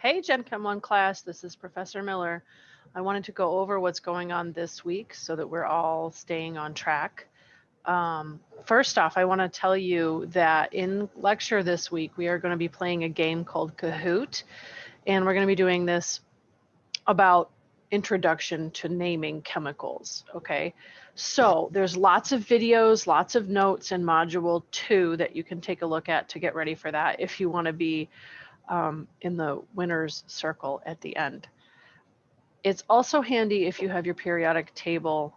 Hey, Gen Chem 1 class, this is Professor Miller. I wanted to go over what's going on this week so that we're all staying on track. Um, first off, I want to tell you that in lecture this week, we are going to be playing a game called Kahoot, and we're going to be doing this about introduction to naming chemicals, okay? So there's lots of videos, lots of notes in module two that you can take a look at to get ready for that if you want to be um, in the winner's circle at the end. It's also handy if you have your periodic table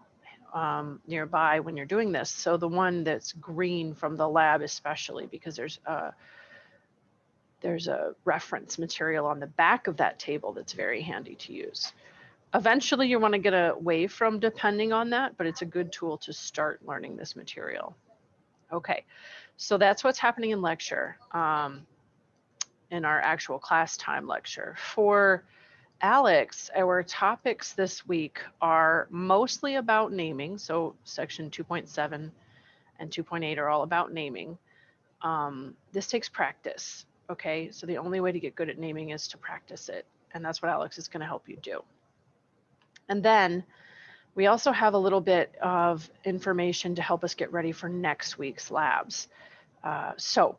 um, nearby when you're doing this. So the one that's green from the lab especially because there's a, there's a reference material on the back of that table that's very handy to use. Eventually you want to get away from depending on that, but it's a good tool to start learning this material. Okay, so that's what's happening in lecture. Um, in our actual class time lecture. For ALEKS, our topics this week are mostly about naming. So section 2.7 and 2.8 are all about naming. Um, this takes practice. Okay, so the only way to get good at naming is to practice it. And that's what ALEKS is going to help you do. And then we also have a little bit of information to help us get ready for next week's labs. Uh, so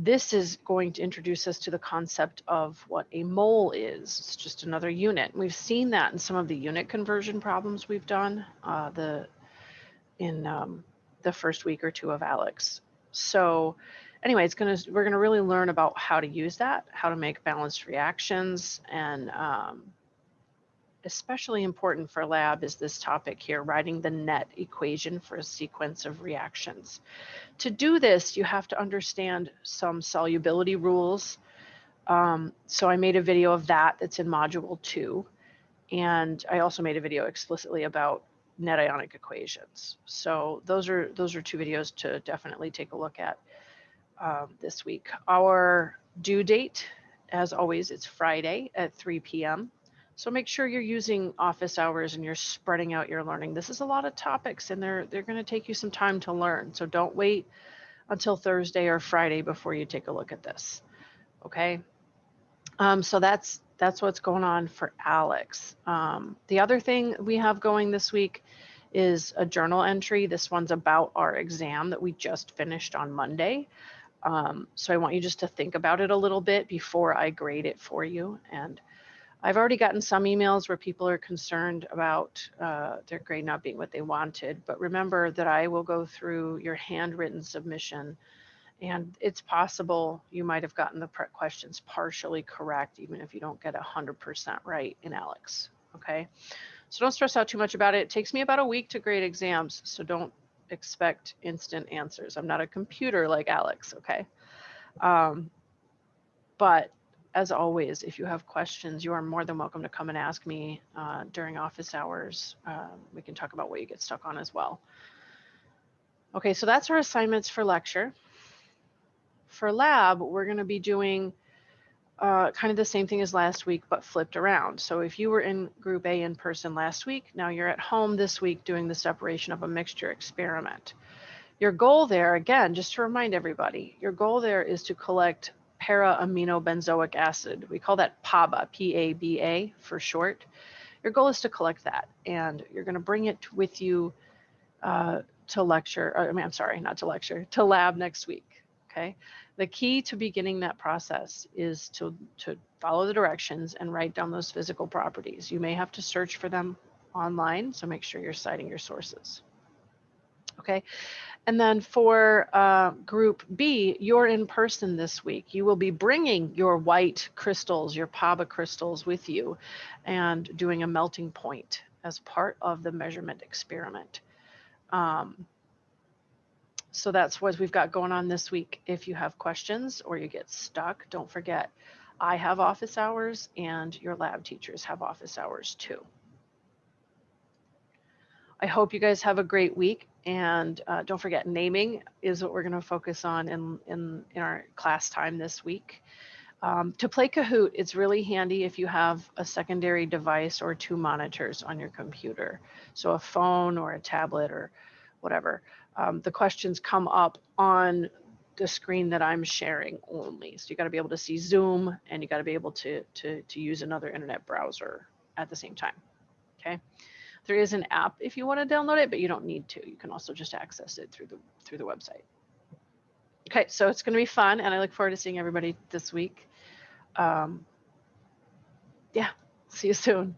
this is going to introduce us to the concept of what a mole is. It's just another unit. We've seen that in some of the unit conversion problems we've done uh, the in um, the first week or two of ALEKS. So anyway, it's gonna we're gonna really learn about how to use that, how to make balanced reactions, and um, especially important for lab is this topic here, writing the net equation for a sequence of reactions. To do this, you have to understand some solubility rules. Um, so I made a video of that that's in module two. And I also made a video explicitly about net ionic equations. So those are those are two videos to definitely take a look at um, this week. Our due date, as always, it's Friday at 3 p.m. So make sure you're using office hours and you're spreading out your learning. This is a lot of topics and they're they're going to take you some time to learn. So don't wait until Thursday or Friday before you take a look at this. Okay. Um, so that's that's what's going on for ALEKS. Um, the other thing we have going this week is a journal entry. This one's about our exam that we just finished on Monday. Um, so I want you just to think about it a little bit before I grade it for you. And I've already gotten some emails where people are concerned about uh, their grade not being what they wanted, but remember that I will go through your handwritten submission and it's possible you might have gotten the questions partially correct, even if you don't get 100% right in ALEKS, okay? So don't stress out too much about it. It takes me about a week to grade exams, so don't expect instant answers. I'm not a computer like ALEKS, okay? Um, but as always, if you have questions, you are more than welcome to come and ask me uh, during office hours. Um, we can talk about what you get stuck on as well. Okay, so that's our assignments for lecture. For lab, we're going to be doing uh, kind of the same thing as last week, but flipped around. So if you were in group A in person last week, now you're at home this week doing the separation of a mixture experiment. Your goal there, again, just to remind everybody, your goal there is to collect para-aminobenzoic acid. We call that PABA, P-A-B-A for short. Your goal is to collect that and you're gonna bring it with you uh, to lecture, I mean, I'm sorry, not to lecture, to lab next week, okay? The key to beginning that process is to, to follow the directions and write down those physical properties. You may have to search for them online, so make sure you're citing your sources. Okay, and then for uh, group B, you're in person this week. You will be bringing your white crystals, your PABA crystals with you and doing a melting point as part of the measurement experiment. Um, so that's what we've got going on this week. If you have questions or you get stuck, don't forget, I have office hours and your lab teachers have office hours too. I hope you guys have a great week. And uh, don't forget, naming is what we're going to focus on in, in, in our class time this week. Um, to play Kahoot, it's really handy if you have a secondary device or two monitors on your computer. So a phone or a tablet or whatever. Um, the questions come up on the screen that I'm sharing only. So you got to be able to see Zoom and you got to be able to, to, to use another internet browser at the same time. Okay. There is an app if you want to download it, but you don't need to. You can also just access it through the through the website. Okay, so it's going to be fun, and I look forward to seeing everybody this week. Um, yeah, see you soon.